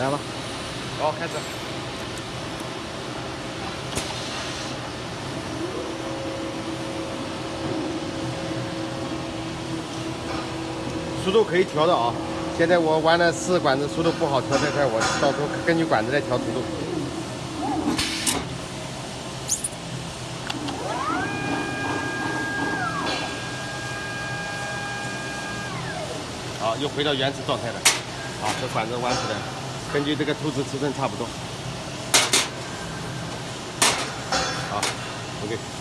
来吧。好，开始。速度可以调的啊！现在我玩了四管子，速度不好调太快，我到时候根据管子来调速度。好，又回到原始状态了。好，这管子弯出来，根据这个兔子尺寸差不多。好，OK。